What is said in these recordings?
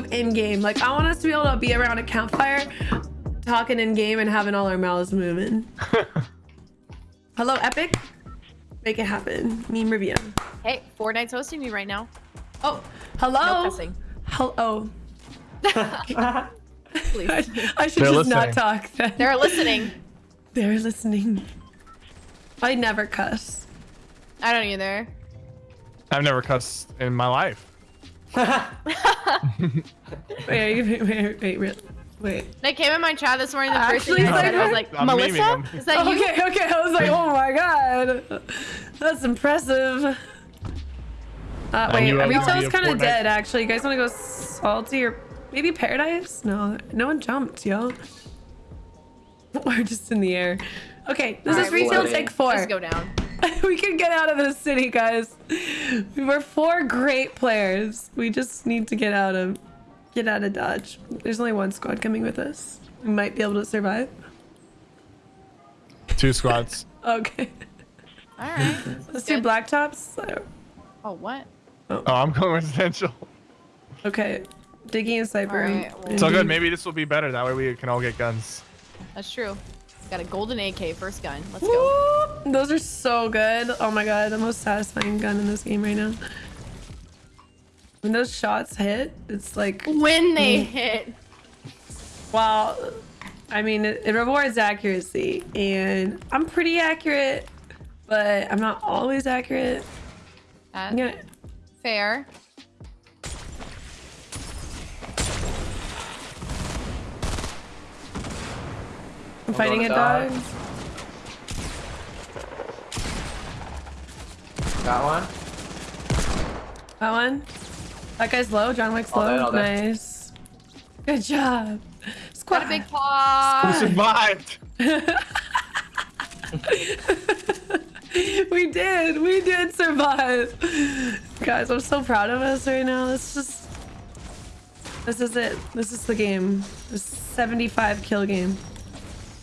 move in game. Like I want us to be able to be around a campfire, talking in game and having all our mouths moving. Hello, Epic. Make it happen. Meme review. Hey, Fortnite's hosting me right now. Oh, hello. No cussing. Hello. Oh. Please. I, I should They're just not talk then. They're listening. They're listening. I never cuss. I don't either. I've never cussed in my life. Wait, wait, wait, wait, wait. wait. They came in my chat this morning. The first Actually, thing I said, I was like, I'm Melissa? Is that you? Okay, okay. I was like, oh my god, that's impressive. Uh, And wait, you retail's kind of dead. Actually, you guys want to go salty or maybe paradise? No, no one jumped, yo. We're just in the air. Okay, this All is right, retail take four. Let's go down. we can get out of this city, guys. We're four great players. We just need to get out of get out of Dodge. There's only one squad coming with us. We might be able to survive. Two squads. Okay. All right. Let's do blacktops. Oh, what? Oh, I'm going residential. Okay. Diggy and Cypher. Alright, well- So good. Maybe this will be better. That way we can all get guns. That's true. Got a golden AK first gun. Let's go. Those are so good. Oh my god, the most satisfying gun in this game right now. When those shots hit, it's like When they Mm. hit. Well, I mean, it, it rewards accuracy, and I'm pretty accurate, but I'm not always accurate. That's gonna, fair. I'm fighting a dog. dog. Got one? That one. That guy's low. John Wick's All low. dead, all dead. nice. Good job. Got Squad. a big We paw. survived. we did. We did survive. Guys, I'm so proud of us right now. This just. This is it. This is the game. This 75 kill game.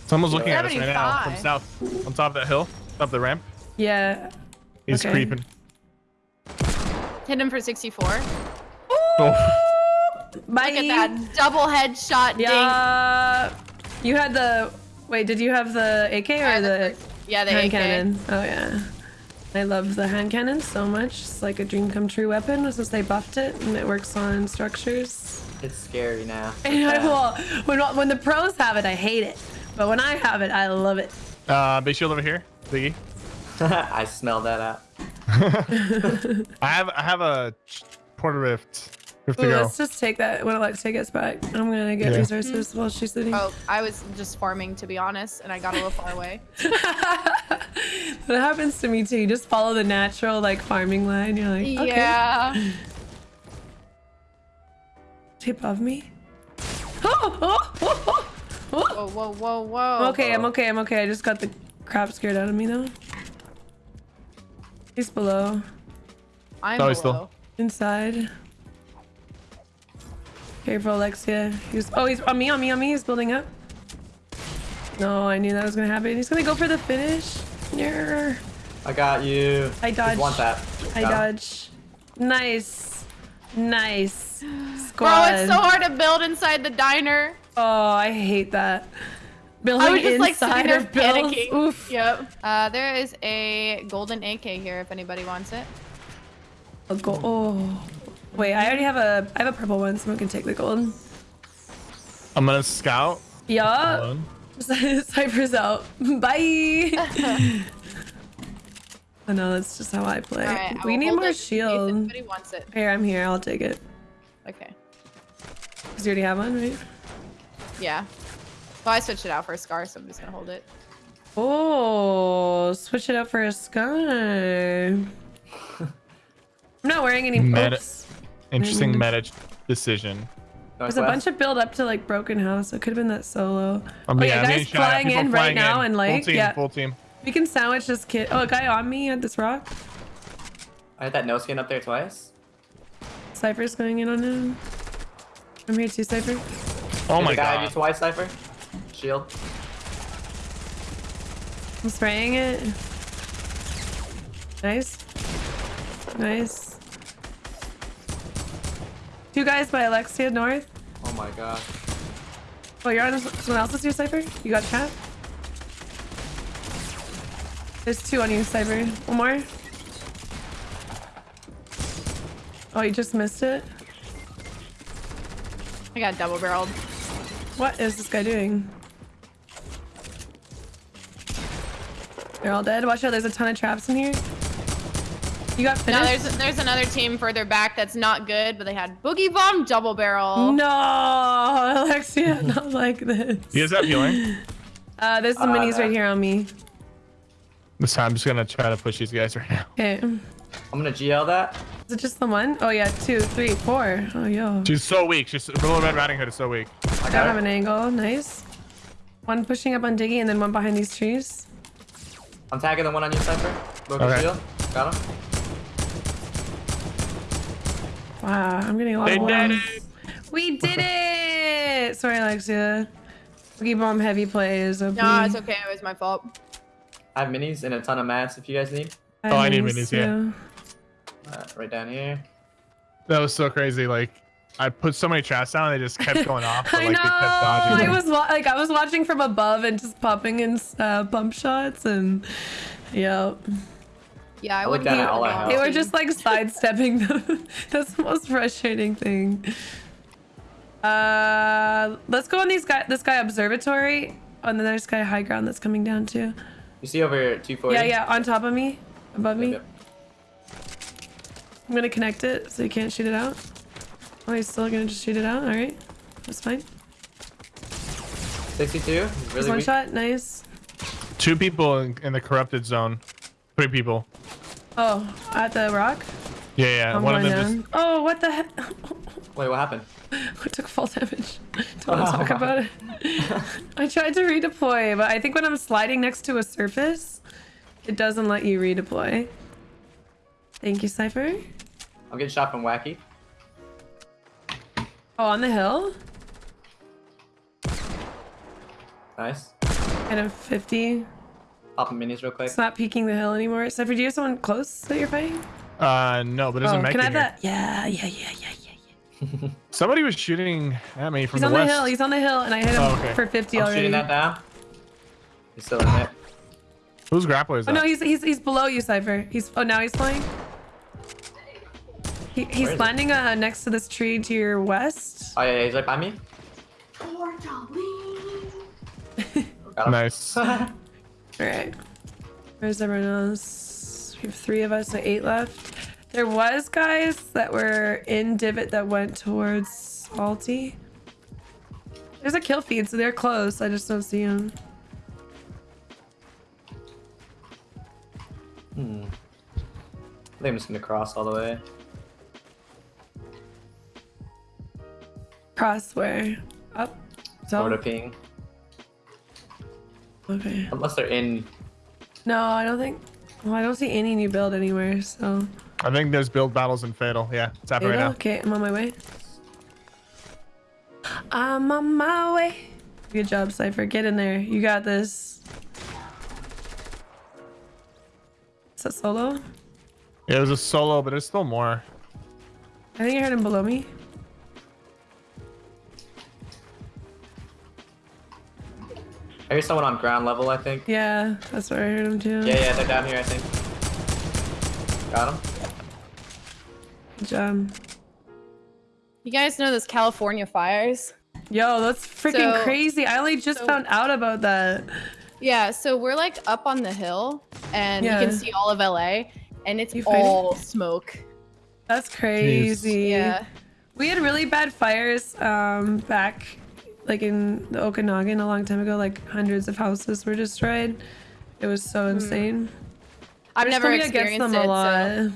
Someone's looking at us right now from south, on top of that hill, up the ramp. Yeah. He's Okay. creeping. Hit him for 64. Oh, Bye. Look at that double headshot ding. Yeah. You had the. Wait, did you have the AK or the the, Yeah, the hand AK. cannon? Oh yeah. I love the hand cannon so much. It's like a dream come true weapon since they buffed it and it works on structures. It's scary now. And I, well, when when the pros have it, I hate it. But when I have it, I love it. uh, big shield over here, Biggie. I smell that out. I have I have a porter rift. We have to Ooh, go. let's just take that. When take us back, I'm gonna get Yeah. resources while she's sitting. Oh, I was just farming to be honest, and I got a little far away. that happens to me too. You just follow the natural like farming line. You're like, okay. Yeah. Is he above me? Oh, oh, oh, oh. Whoa, whoa, whoa, whoa. I'm okay, I'm okay, I'm okay. I just got the crap scared out of me though. He's below. I'm Oh, he's still- below. Inside. Careful, Alexia. He's oh he's on me, on me, on me. He's building up. No, I knew that was gonna happen. He's gonna go for the finish. Yeah. I got you. I Just dodged. want that. I Got him. dodge. Nice. Nice. Bro, it's so hard to build inside the diner. Oh, I hate that. Building I was just like inside sitting there of builds. panicking. Oof. Yep. Uh, there is a golden AK here if anybody wants it. A gold. Oh. Wait, I already have a. I have a purple one. Someone can take the gold. I'm gonna scout. Yeah. Hold on. Cypher's out. Bye. oh no, that's just how I play. All right, I we will need more it in case shield. Anybody wants it? Here, I'm here. I'll take it. Okay. Cause you already have one, right? Yeah. Well, I switched it out for a scar, so I'm just gonna hold it. Oh, switch it out for a scar. I'm not wearing any Meta- oops. Interesting Mm. meta decision. There's a bunch of build up to like broken house. It could have been that solo. Um, oh yeah, yeah, me guys flying in right flying now in. and full like team, yeah, full team. we can sandwich this kid. Oh, a guy on me at this rock. I had that no skin up there twice. Cypher's going in on him. I'm here too, Cypher. Oh Did my the guy have god. you twice, Cypher? Shield. I'm spraying it. Nice. Nice. Two guys by Alexia North. Oh my god. Oh, you're on someone else's your Cypher? You got chat? There's two on you, Cypher. One more. Oh, you just missed it? I got double barreled. What is this guy doing? They're all dead. Watch out, there's a ton of traps in here. You got No, finished? there's there's another team further back that's not good, but they had boogie bomb double barrel. No, Alexia, not like this. You guys have healing? Uh, there's some Uh, minis right here on me. This time I'm just gonna try to push these guys right now. Okay. I'm gonna GL that. Is it just the one? Oh yeah, two, three, four. Oh yo. She's so weak. She's Little Red Riding Hood is so weak. I I don't have an angle. Nice. One pushing up on Diggy and then one behind these trees. I'm tagging the one on your Cypher. Broken Okay. shield. Got him. Wow, I'm getting a lot They of did it. We did it! Sorry, Alexia. Boogie Bomb heavy plays. OP. No, it's okay. It was my fault. I have minis and a ton of mats if you guys need. I Oh, I need minis, yeah. you. Uh, right down here. That was so crazy. Like I put so many traps down, they just kept going off. But, I like, know. They kept dodging. I was like, I was watching from above and just popping in uh, bump shots, and yeah, Yeah, I I wouldn't at be all I able have. they were just like sidestepping them. That's the most frustrating thing. Uh, let's go on these guy. This guy observatory, and then there's guy high ground that's coming down too. You see over here, 240? Yeah, yeah, on top of me, above me. Yep, I'm gonna connect it so you can't shoot it out. Oh, he's still gonna just shoot it out. All right, that's fine. 62. He's There's really one weak. shot. Nice. Two people in, in the corrupted zone. Three people. Oh, at the rock. Yeah, yeah. I'm One of them down. just Oh, what the heck? Wait, what happened? I took fall damage. Don't want to talk about it. I tried to redeploy, but I think when I'm sliding next to a surface, it doesn't let you redeploy. Thank you, Cypher. I'm getting shot from Wacky. Oh, on the hill? Nice. Kind of 50. Popping minis real quick. It's not peeking the hill anymore. Cypher, do you have someone close that you're fighting? uh no, but there's a Oh, mech can I have here. that? Yeah, yeah, yeah, yeah, yeah. yeah. Somebody was shooting at me from He's the on the hill. He's on the hill, and I hit him Oh, okay. for 50 I'm already. shooting that down. He's still in there. Whose grappler is Oh that? no, he's he's he's below you, Cypher. He's oh now he's flying. He, he's Where is he? landing uh, next to this tree to your west. Oh yeah, yeah, he's right by me. Nice. All right. Where's everyone else? We have three of us, so eight left. There was guys that were in divot that went towards salty. There's a kill feed, so they're close. I just don't see them. Hmm. I think I'm just gonna cross all the way. Cross where? Up. Over to So ping. okay. Unless they're in. No, I don't think. Well, I don't see any new build anywhere. So. I think there's build battles in Fatal. Yeah, it's happening right now. Okay, I'm on my way. I'm on my way. Good job, Cypher. Get in there. You got this. Is that solo? Yeah, it was a solo, but there's still more. I think I heard him below me. I hear someone on ground level. I think. Yeah, that's where I heard him too. Yeah, yeah, they're down here. I think. Got him. Good job. You guys know those California fires? Yo, that's freaking So- crazy. I only just so- found out about that. Yeah, so we're like up on the hill and Yeah. you can see all of LA and it's You fighting? all smoke. That's crazy. Yeah. We had really bad fires um, back like in the Okanagan a long time ago. Like hundreds of houses were destroyed. It was so hmm. insane. I've never experienced them it. a lot. So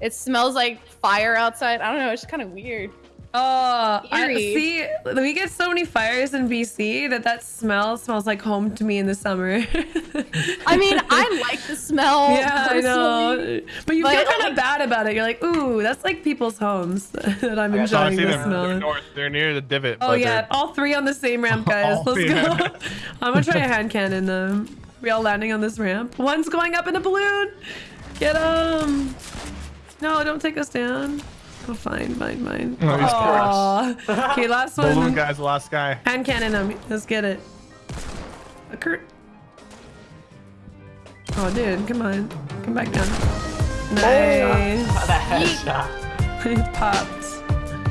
it smells like fire outside. I don't know, it's just kind of weird. Oh, I, see, we get so many fires in BC that that smell smells like home to me in the summer. I mean, I like the smell. yeah, I know, but you but, feel kind like- of bad about it. You're like, ooh, that's like people's homes that I'm I got So I enjoying the them. They're smell. north. They're near the divot. Oh yeah, they're- all three on the same ramp, guys. Let's go. I'm gonna try a hand cannon them. We all landing on this ramp. One's going up in a balloon. Get him. No, don't take us down. Oh, fine, fine, fine. Oh, he's Aw. okay, last Balloon one. guy's the last guy. Hand cannon him. Let's get it. A Kurt. Oh, dude, come on. Come back down. Nice. Oh, that headshot. Popped.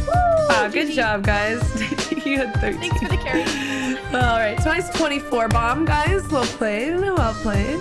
Wow, ah, good GG. job, guys. you had 13. Thanks for the carry. All right, twice 24 bomb, guys. Well played. Well played.